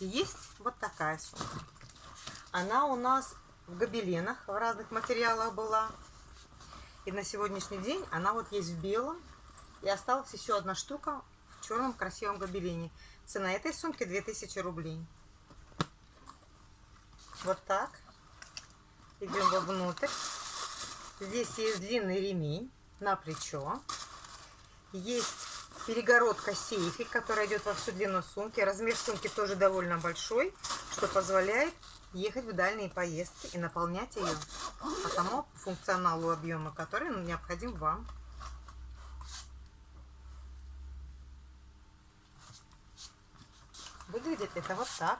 есть вот такая сумка. Она у нас в гобеленах в разных материалах была. И на сегодняшний день она вот есть в белом. И осталась еще одна штука в черном красивом гобелене. Цена этой сумки 2000 рублей. Вот так. Идем вовнутрь. Здесь есть длинный ремень на плечо. Есть перегородка сейфик, которая идет во всю длину сумки. Размер сумки тоже довольно большой, что позволяет ехать в дальние поездки и наполнять ее по тому функционалу объема, который необходим вам. Выглядит это вот так.